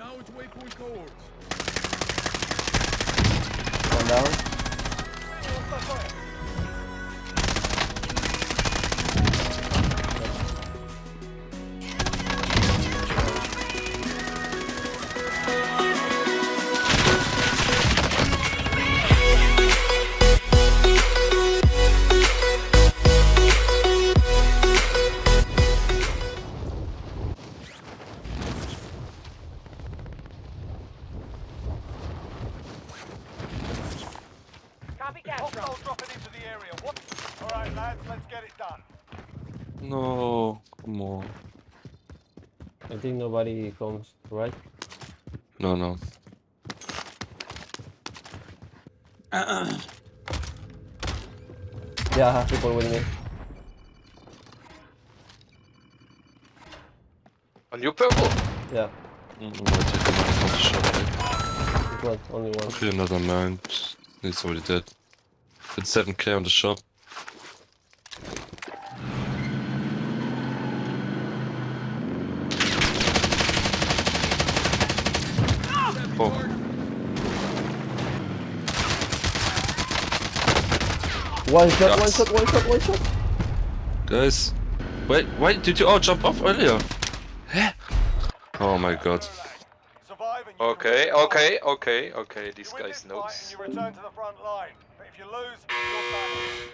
Acknowledge waypoint cohorts. One down. No, come on. I think nobody comes, right? No, no. Uh -uh. Yeah, I have people with me. On your purple? Yeah, Mm, I'm gonna take another from the shop. it's not only one. Okay, another man. He's already dead. Did 7k on the shop. Oh, One shot, one shot, one shot, one shot. guys. Wait, why did you all jump off earlier? Oh my god. Survive and you can Okay, okay, okay, okay. These guys this fight knows. you return to the front line. But if you lose, you're.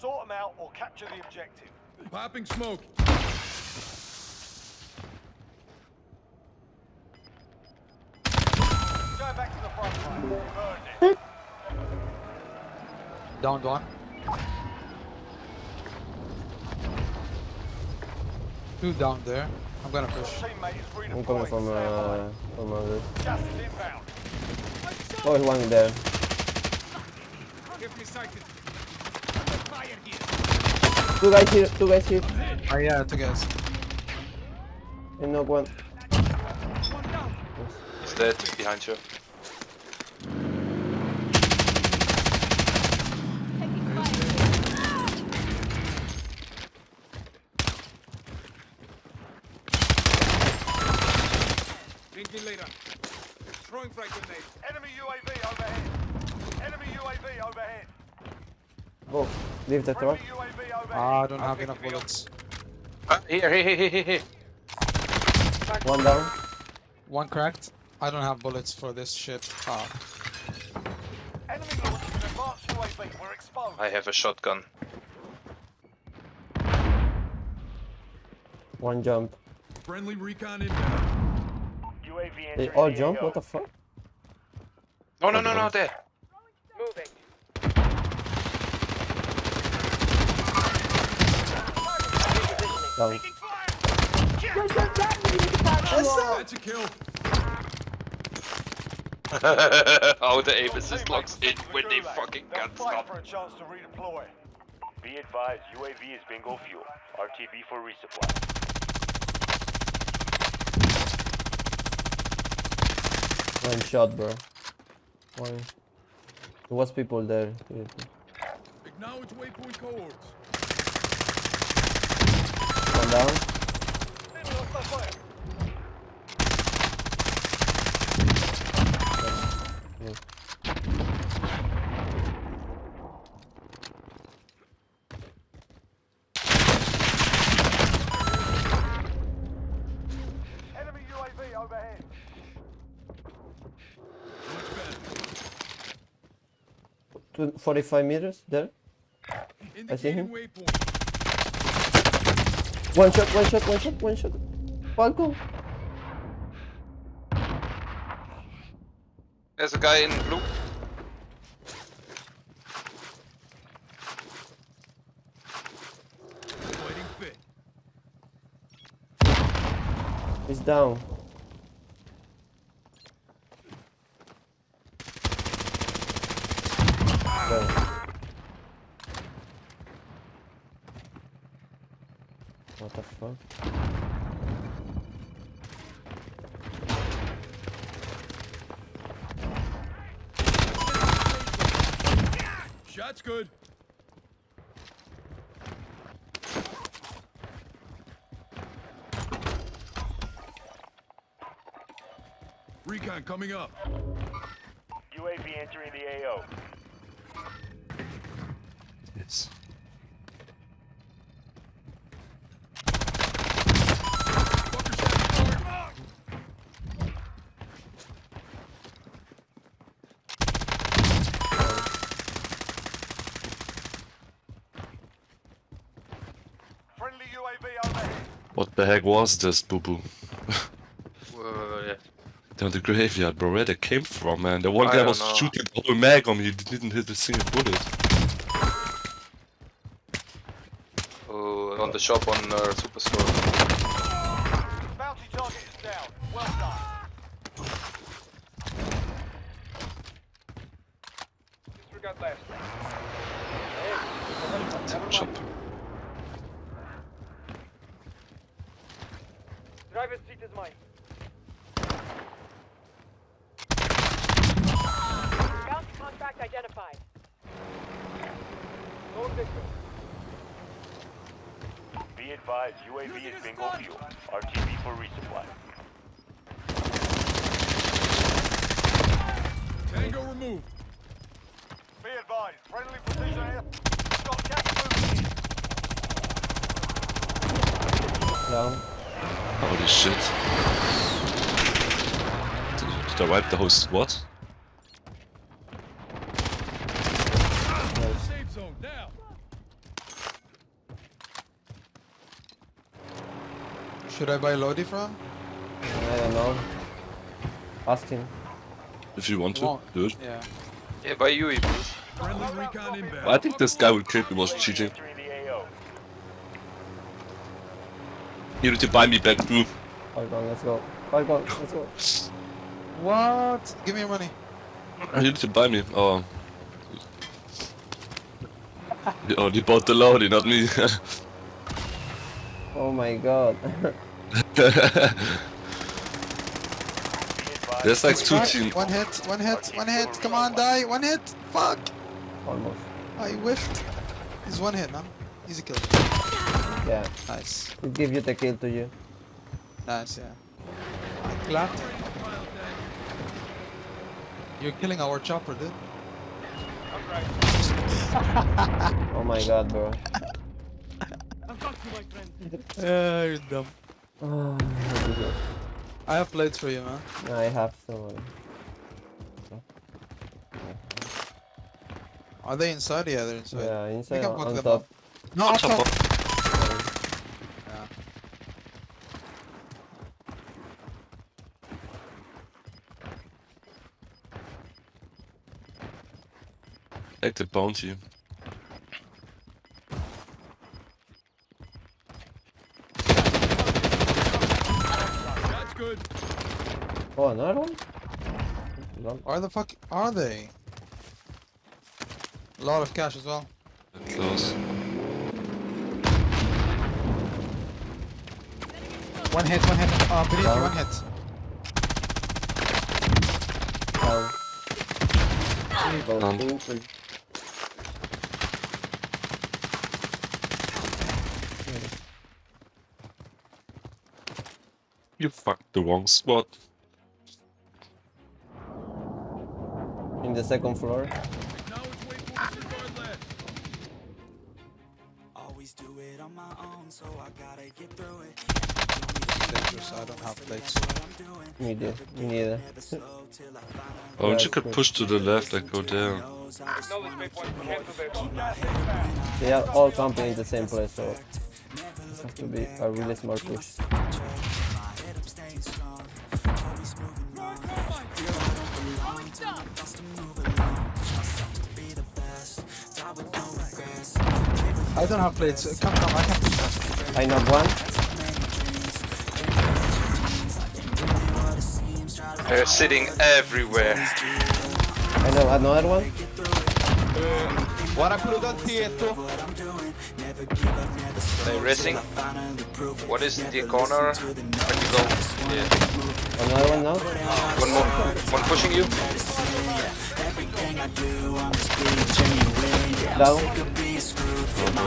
Sort them out or capture the objective. Popping smoke. Going back to the front line. You've earned it. Down one. Two down there. I'm gonna push. teammate is redeployed. I'm coming from uh from uh, this. Gas is inbound. Oh, there's one there. Give me sighted. Fire here. Two guys here, two guys here. Oh yeah, two guys. And knock one. One. He's dead behind you. Leave the truck. Friendly UAV overhead. Ah, I don't have enough bullets. Ah, here, here, here, here, here. One down. One cracked. I don't have bullets for this shit. Ah. Enemy launching an advanced UAV. We're exposed. I have a shotgun. One jump. Friendly recon inbound. UAV They all jump? What the fuck? No, no, no, no, there. Moving. Down. That's a kill. How the aim assist locks in when they fucking They'll can't fight stop. for a chance to redeploy. Be advised, UAV is bingo fuel. RTB for resupply. One shot, bro. One. There was people there. Acknowledge waypoint cohorts. One down. Enemy hostile fire. Enemy UAV overhead. Two, 45 meters there. Indicating him. waypoint. One shot, one shot, one shot, one shot. Falco. There's a guy in blue. Fighting. He's down. Fuck? Shot's good. Recon coming up. UAV entering the AO. Yes. What the heck was this, boo boo? Down the graveyard, bro. Where they came from, man? The one I guy was know. shooting the whole mag on me. He didn't hit a single bullet. Oh, on the shop on uh, Superstore. Bounty target is down. Well done. Disregard last. Shop. Driver's mine. Bounty contract identified. Lone victim. Be advised, UAV is bingo fuel. RTB for resupply. Tango removed. Be advised. Friendly precision air. Got gas moving in. Down. Holy shit. Did, did I wipe the whole squad? Safe zone down. Should I buy Lodi from? I don't know. Ask him. If you want to, Won't. do it. Yeah. Yeah, by you, please. Friendly. I think this guy would kill me was cheating. entering the AO. You need to buy me back, boo. Falcon, let's go. Five Falcon, let's go. What? Give me your money. You need to buy me. Oh. You oh, only bought the Lodi, not me. Oh my god. Be advised, There's like two Right, teams. One hit, one hit, one hit. Come on, die. One hit. Fuck. Almost. I whiffed. He's one hit, man. Easy kill. Yeah. Nice. We'll give you the kill to you. Nice, yeah. I clapped. You're killing our chopper, dude. Oh my god, bro. I've got you, my friend. Yeah, you're dumb. Oh, I have plates for you, man. I have so. Are they inside? Yeah, they're inside. Yeah, inside can on, fuck on them top. up. No, up Top top. Take the bounty. That's good. Oh, another one? Long- Where the fuck are they? A lot of cash as well. Close. One hit, one hit. Uh, beneath you, one hit. Down. Go Down. super. You fucked the wrong spot. In the second floor. Acknowledge waypoint disregard last. Always do it on my own, so I gotta get through it. Dangerous, I don't have plates. Me neither. Me neither. Oh, and Yeah, you could push to the left, like go there. Acknowledge waypoint. Cancel this. They are all camping in the same place, so it has to be a really smart push. I don't have plates. Come, come, I can push that. I knock one. They're sitting everywhere. I know another one. Guarda quello dal tieto. They're racing. What is the corner? Where you go? Yeah. Another one now. One more. One pushing you. Down for my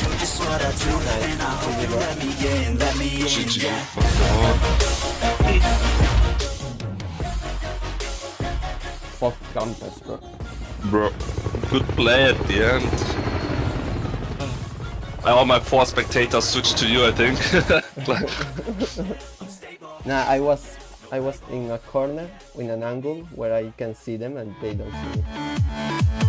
Do just what I do, and I hope you let me in, let me in, yeah Fuck Gunpest, bro. Bro, good play at the end. I want my four spectators switched to you, I think. nah, I was I was in a corner, in an angle, where I can see them and they don't see me.